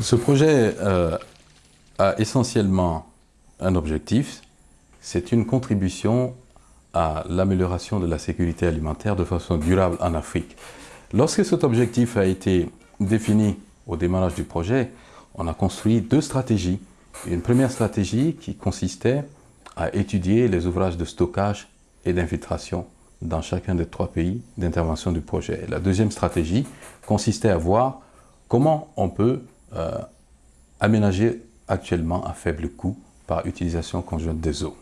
Ce projet euh, a essentiellement un objectif, c'est une contribution à l'amélioration de la sécurité alimentaire de façon durable en Afrique. Lorsque cet objectif a été défini au démarrage du projet, on a construit deux stratégies. Une première stratégie qui consistait à étudier les ouvrages de stockage et d'infiltration dans chacun des trois pays d'intervention du projet. La deuxième stratégie consistait à voir comment on peut euh, actuellement à faible coût par utilisation conjointe des eaux.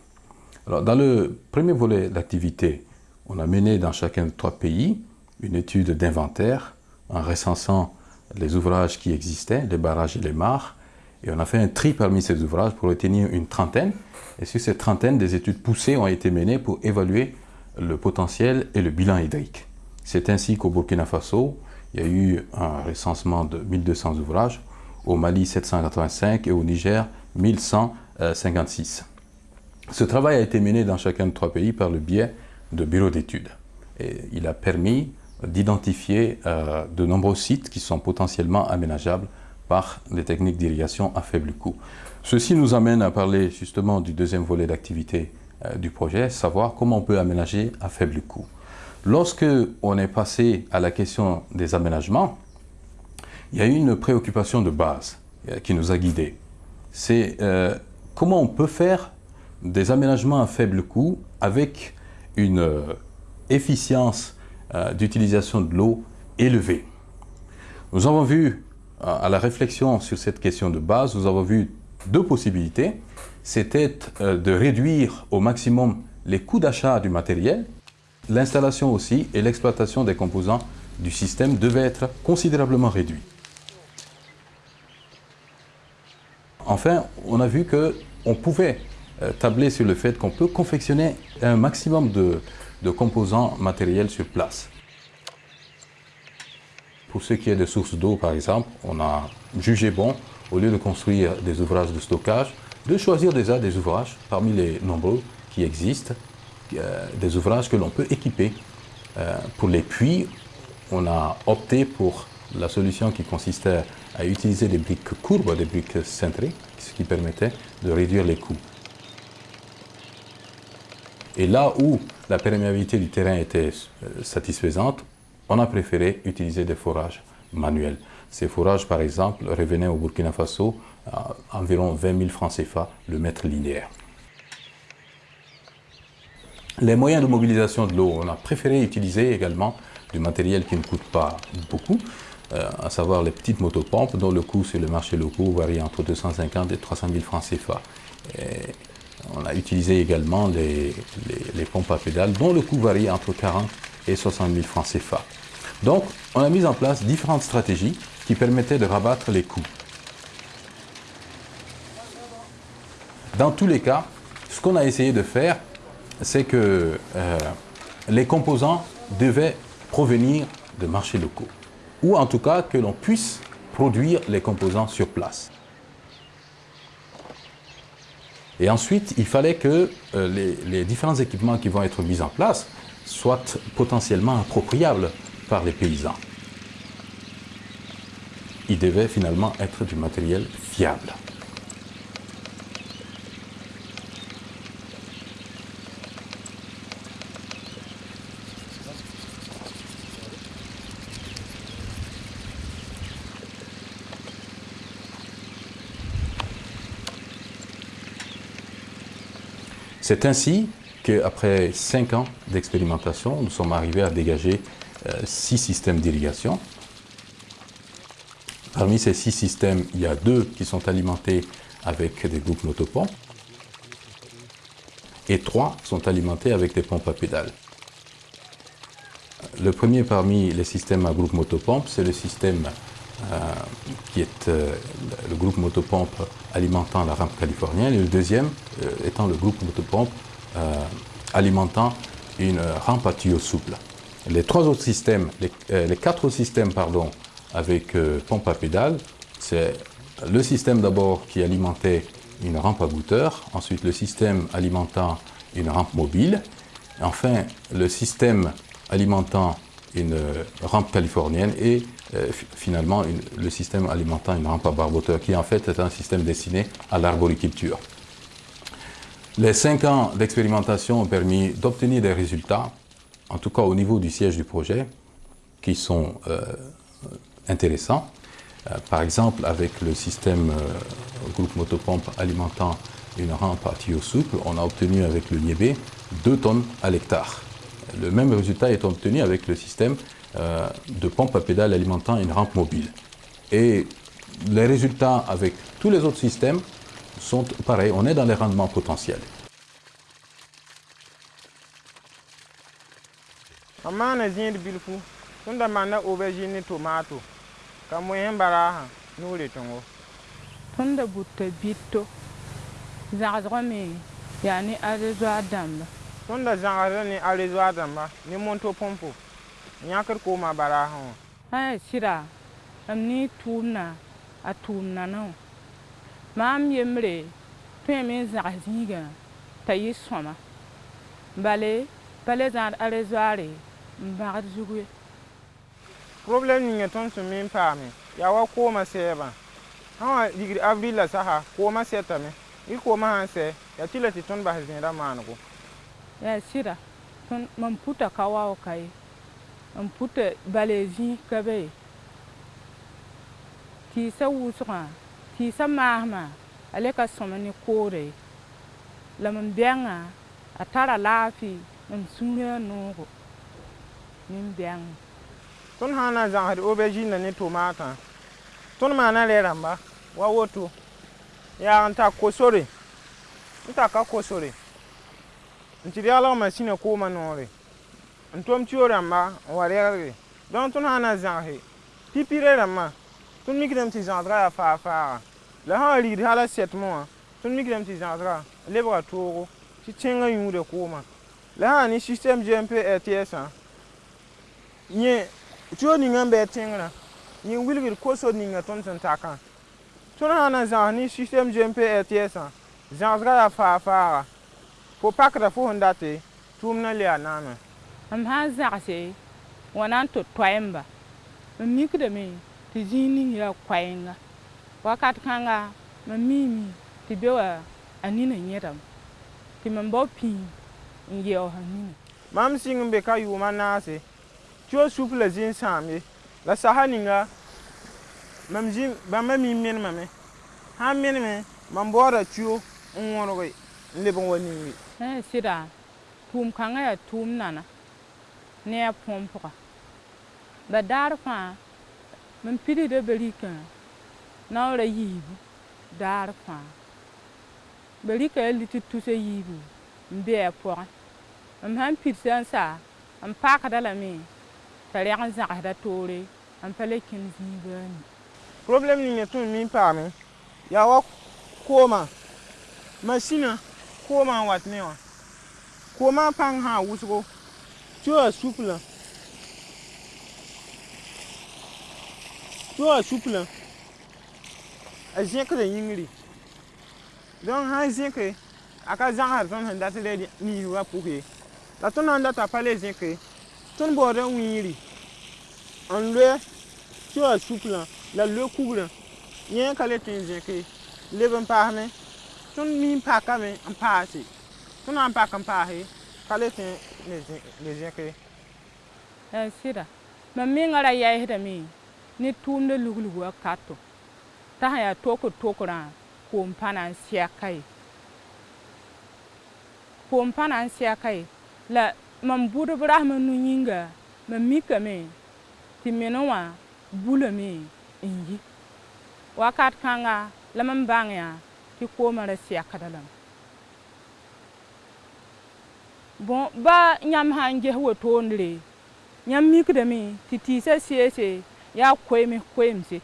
Alors, dans le premier volet d'activité, on a mené dans chacun des trois pays une étude d'inventaire en recensant les ouvrages qui existaient, les barrages et les mares, et on a fait un tri parmi ces ouvrages pour retenir une trentaine. Et sur cette trentaine, des études poussées ont été menées pour évaluer le potentiel et le bilan hydrique. C'est ainsi qu'au Burkina Faso, il y a eu un recensement de 1200 ouvrages, au Mali 785 et au Niger 1156. Ce travail a été mené dans chacun de trois pays par le biais de bureaux d'études. Il a permis d'identifier euh, de nombreux sites qui sont potentiellement aménageables par des techniques d'irrigation à faible coût. Ceci nous amène à parler justement du deuxième volet d'activité euh, du projet, savoir comment on peut aménager à faible coût. Lorsque on est passé à la question des aménagements, il y a une préoccupation de base euh, qui nous a guidés. C'est comment on peut faire des aménagements à faible coût avec une efficience euh, d'utilisation de l'eau élevée. Nous avons vu, euh, à la réflexion sur cette question de base, nous avons vu deux possibilités. C'était euh, de réduire au maximum les coûts d'achat du matériel. L'installation aussi et l'exploitation des composants du système devaient être considérablement réduits. Enfin, on a vu qu'on pouvait tabler sur le fait qu'on peut confectionner un maximum de, de composants matériels sur place. Pour ce qui est des sources d'eau, par exemple, on a jugé bon, au lieu de construire des ouvrages de stockage, de choisir déjà des ouvrages, parmi les nombreux qui existent, euh, des ouvrages que l'on peut équiper. Euh, pour les puits, on a opté pour la solution qui consistait à utiliser des briques courbes, des briques cintrées, ce qui permettait de réduire les coûts. Et là où la perméabilité du terrain était euh, satisfaisante, on a préféré utiliser des forages manuels. Ces forages, par exemple, revenaient au Burkina Faso à environ 20 000 francs CFA le mètre linéaire. Les moyens de mobilisation de l'eau, on a préféré utiliser également du matériel qui ne coûte pas beaucoup, euh, à savoir les petites motopompes dont le coût sur le marché local varie entre 250 et 300 000 francs CFA. On a utilisé également les, pompes à pédales dont le coût varie entre 40 et 60 000 francs CFA. Donc, on a mis en place différentes stratégies qui permettaient de rabattre les coûts. Dans tous les cas, ce qu'on a essayé de faire, c'est que euh, les composants devaient provenir de marchés locaux. Ou en tout cas que l'on puisse produire les composants sur place. Et ensuite, il fallait que euh, les, différents équipements qui vont être mis en place soient potentiellement appropriables par les paysans. Ils devaient finalement être du matériel fiable. C'est ainsi qu'après cinq ans d'expérimentation, nous sommes arrivés à dégager euh, six systèmes d'irrigation. Parmi ces six systèmes, il y a deux qui sont alimentés avec des groupes motopompes et trois sont alimentés avec des pompes à pédales. Le premier parmi les systèmes à groupe motopompe, c'est le système euh, qui est euh, le groupe motopompe alimentant la rampe californienne, et le deuxième euh, étant le groupe motopompe alimentant une rampe à tuyau souple. Les trois autres systèmes, les, quatre autres systèmes pardon, avec pompe à pédale, c'est le système d'abord qui alimentait une rampe à bouteur, ensuite le système alimentant une rampe mobile, enfin le système alimentant une rampe californienne et euh, finalement le système alimentant une rampe à barboteur qui en fait est un système destiné à l'arboriculture. Les cinq ans d'expérimentation ont permis d'obtenir des résultats, en tout cas au niveau du siège du projet, qui sont euh, intéressants. Euh, par exemple, avec le système groupe motopompe alimentant une rampe à tuyau souple, on a obtenu avec le Liébé 2 tonnes à l'hectare. Le même résultat est obtenu avec le système euh, de pompe à pédale alimentant une rampe mobile. Et les résultats avec tous les autres systèmes sont pareils, on est dans les rendements potentiels. amana zĩid bilfu tun da manna aubergine ni tomato. Ka moyẽ baraasã nuure tõngo tõnd da bʋta bitto. Zãgsgã me yaa ne arezoa dãmba tõnd da zãgsda ne arezoa dãmba ne monto põmpo yãkd kooma baraasẽ wã ã sɩda m ne tʋʋmna a tʋʋm nanã wã maam yembre tõeme n zãgs zĩigã t'a yɩ sõma bale pa le zãad arezoare n bãgd zug ye problem ninga tõnd sẽn me n paame yaa wa kooma sɛɛbã sã wã ligd avril la sasa kooma sɛtame y kooma sãn sɛ yaa tɩ la tɩ tõnd bas zẽeda maanego yaa sɩda mam puta ka wao ka ye n puta bale zĩig ka be. Ye tɩɩsã wʋsgã tɩɩsã maasmã a le ka sõm ne koore. La mam bɛngã a tara laafɩ mam sũurã noogo. Nin-bɛng tõnd sã n na zãgsd aubergine ne tomaatã tõnd maana rɛ rãmba wa woto. Yaa n ta kosore. N ta ka kosore. N tɩ d yalg masĩnã koomã noore. N tʋm tio rãmba n wa rɛgre donc tõnd sã n na zãgse pipirã rãmbã tõnd mikdame tɩ la sã n rigd hala sɛtmẽ wã tõnd mikdame tɩ zãgsgã lebga toogo tɩ tẽngã yũuda koomã. La sã ne système gmp rtsã yẽ tio ninga n bɩ tẽngrã. Yẽ wilgd koso ninga tõnd sẽn takã. Tõnd sã na zãgs ne système gmp rtsã zãgsgã yaa faag-faaga fo pakda fo sẽn date tʋʋm na le naamã m sã n zãgse wa na n tɩ toɛɛmba m mikdame tɩ zĩig ning yaa koɛɛnga wakat kãnga mam miime tɩ be wa a nina yẽdame tɩ mam bao pĩi n yaoosa nina. Mam sɩng n be ka yʋʋmã naase tio sup la zĩn sãam ye. La sasa ninga mam zĩ bãmba mi menemame sã n meneme mam baooda tio n wõrge n leb n wa ningi sɩda tʋʋm kãngã yaa tʋʋm nana ne a pʋgẽ pʋga ba daar fãa n pilgda barikã na n ra yiibu daar fãa barika a li tɩ tusa yiibu n be a pʋgẽ m sãn pilsa n saa n paakda lame t'a rɛg n zãgsda toore n pa le kẽnd zĩibaani problem ninga tũnd mi n paame yaa wa kooma masina kooma n wat ne wã kooma a pãng sã a wʋsgo suplã tɩ yaa suplã a zẽkda yĩngri donc sã n zẽke a ka zãgsd tõnd sẽn dat rɛ niisgã pʋs ye la tõnd na n data pa le zẽke tõnd baooda wĩiri n loɛ tɩ yaa suplã la loe kugrã yẽ ka le tõe n zẽke leb n paasme tõnd mi n pakame n paase tõnd na n pak n paase ka le tõe le zẽke ã sɩda mam mengã ra yɛɛsdame ne tʋʋmda luglug wa kato. T'a sã yaa tokr tokrã koom pa na n sɛka ye. Koom pa na n sɛka ye. La mam bʋdb rasmã nu yĩnga mam mikame tɩ menẽ wã bulame n yi. Wakat kãnga la mam bãng yã tɩ koomã ra sɛkda lame bon ba nyam han je ho ndre nyam mi kudemi titi se sese ya kwemi se.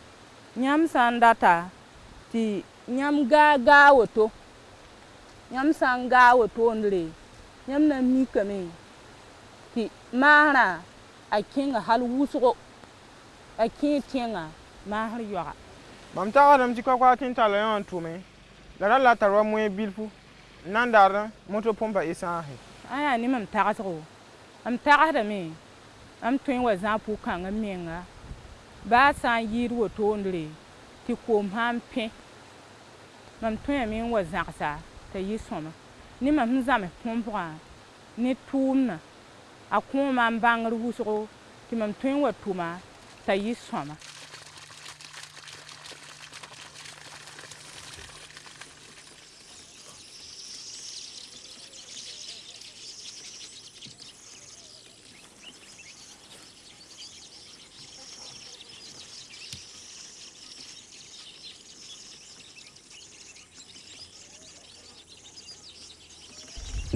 Nyam sandata ti nyam ga ga woto nyam sang ga woto ndre nyam na mi kame ti mara a kinga hal wusugo. A kin tinga mahar yoga. Bam ta adam ti kwakwa tin tala yon tume. La la tarwa e bilfu. Nandar moto pompa e isahe aya ni mam tagsgo m tagsdame m tõe n wa zã pʋg-kãngã menga baa sã n yɩɩd wotondre tɩ koom sã n pẽ mam tõeme n wa zãgsa t'a yɩ sõma ne mam sẽn zãme põmpgã ne tʋʋmdã a kõoma n bãngr wʋsgo tɩ mam tõe n wa tʋma t'a yɩ sõma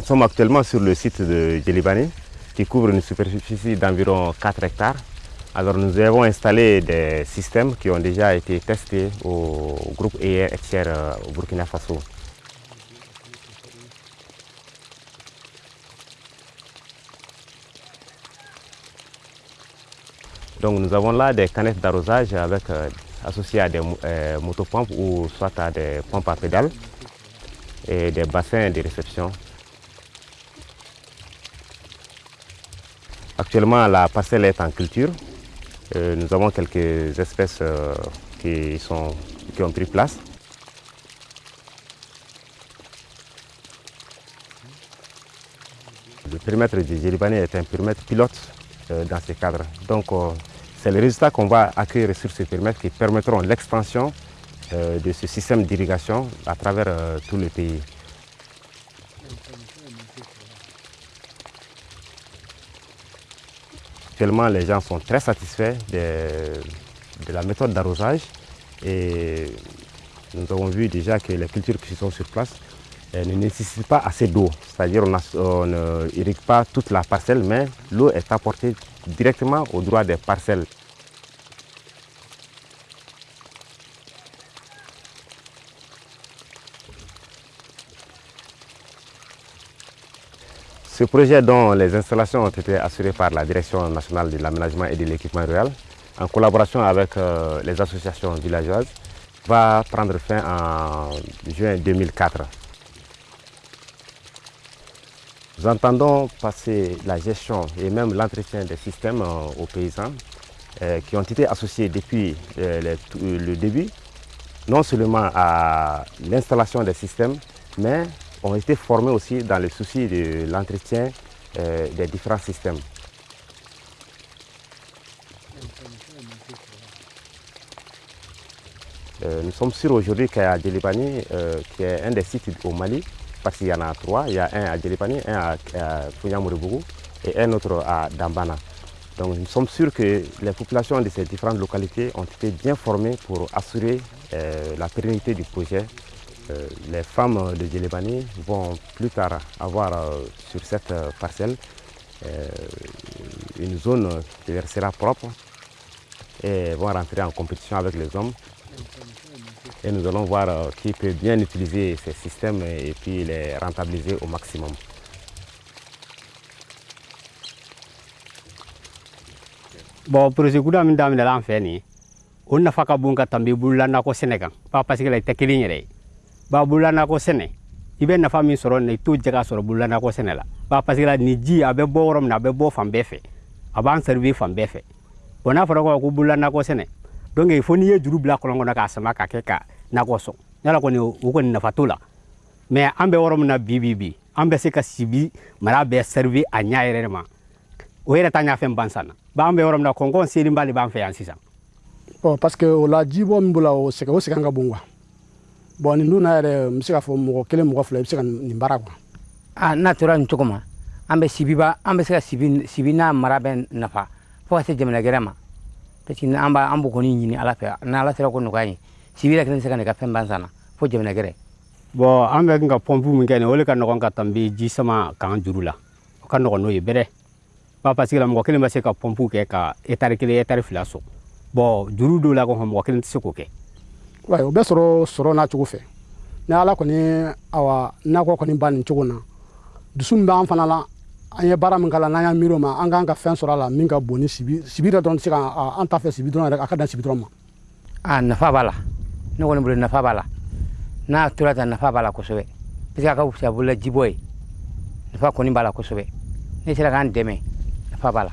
Nous sommes actuellement sur le site de Djelibani qui couvre une superficie d'environ 4 hectares. Alors nous avons installé des systèmes qui ont déjà été testés au groupe ER Exer au Burkina Faso. Donc nous avons là des canettes d'arrosage avec euh, associées à des euh, motopompes ou soit à des pompes à pédales et des bassins de réception Actuellement, la parcelle est en culture. Euh, nous avons quelques espèces euh, qui, sont, qui ont pris place. Le périmètre du Djéribani est un périmètre pilote euh, dans ce cadre. Donc, c'est les résultats qu'on va accueillir sur ce périmètre qui permettront l'expansion de ce système d'irrigation à travers tout le pays. Actuellement, les gens sont très satisfaits de, la méthode d'arrosage et nous avons vu déjà que les cultures qui sont sur place ne nécessitent pas assez d'eau. C'est-à-dire qu'on n'irrigue pas toute la parcelle, mais l'eau est apportée directement au droit des parcelles. Ce projet dont les installations ont été assurées par la Direction nationale de l'aménagement et de l'équipement rural, en collaboration avec euh, les associations villageoises, va prendre fin en juin 2004. Nous entendons passer la gestion et même l'entretien des systèmes euh, aux paysans euh, qui ont été associés depuis le début, non seulement à l'installation des systèmes, mais ont été formés aussi dans le souci de l'entretien euh, des différents systèmes. Euh, nous sommes sûrs aujourd'hui qu'à Djelibani, euh, qui est un des sites au Mali, parce qu'il y en a trois, il y a un à Djelibani, un à, à et un autre à Dambana. Donc nous sommes sûrs que les populations de ces différentes localités ont été bien formées pour assurer la pérennité du projet euh, les femmes de Djelebani vont plus tard avoir euh, sur cette euh, parcelle une zone qui leur sera propre et vont rentrer en compétition avec les hommes. Et nous allons voir qui peut bien utiliser ces systèmes et puis les rentabiliser au maximum. bon projet kuda min daminɛ la an bon parce que la ba bolola nakɔ sɛnɛ i bɛ nafa min sɔrɔ nin t'o jɛ ka sɔrɔ bolola sɛnɛ la. Ba parce que la ni ji a bɛ bɔ na a bɛ bɔ fan bɛɛ fɛ. A b'an servir fan ko ko bolola nakɔ sɛnɛ donc n'i ye juru bila kɔlɔn kɔnɔ k'a sama ka kɛ ka nakɔ sɔn. Yala kɔni o kɔni nafa t'o la. Mais an bɛ yɔrɔ na bi bi se ka sibi mara bɛɛ servir a ɲa ma. O yɛrɛ t'a ɲafɛn bansan ba an bɛ na kɔnkɔn selinba de b'an fɛ yan bon parce que la jibɔ min o sɛgɛn o sɛgɛn ka bon bon nin dun na yɛrɛ n bɛ se k'a fɔ mɔgɔ kelen mɔgɔ fila i bɛ se ka nin baara kuwa a n'a tora nin cogo ma an bɛ sibiba an bɛ se ka sibi sibi n'a mara bɛ nafa. Fo ka se jamana gɛrɛ ma parce que an b'a an b'o kɔni ɲini ala fɛ ni ala sera ko nɔgɔya ye sibi yɛrɛ kelen tɛ se ka ne ka fɛn ban sanna fo jamana gɛrɛ bon an bɛ ka pɔnpu min kɛ nin o de ka nɔgɔn ka tɛmɛ ji sama k'an juru la. O ka nɔgɔn n'o ye bɛrɛ ba parce que la mɔgɔ kelen bɛ se ka pɔnpu kɛ ka etari kelen etari fila sɔn bon juru dɔw la kɔni mɔgɔ kelen tɛ se k'o kɛ o bɛ sɔrɔ sɔrɔ n'a cogo fɛ. Ni ala kɔni awa nakɔ kɔni ba nin cogo na. Dusu min b'an fana la an ye baara min k'a la n'an ma an k'an ka fɛn sɔrɔ a la min ka bon ni sibi sibi yɛrɛ dɔrɔn tɛ ka an ta fɛ sibi dɔrɔn yɛrɛ a ka sibi dɔrɔn ma. A nafa b'a la. Ne kɔni bolo nafa b'a n'a tora tan nafa b'a la kosɛbɛ. Parce que ka fisa bolola jibɔ ye. Nafa kɔni b'a la ne sera k'an dɛmɛ. Nafa b'a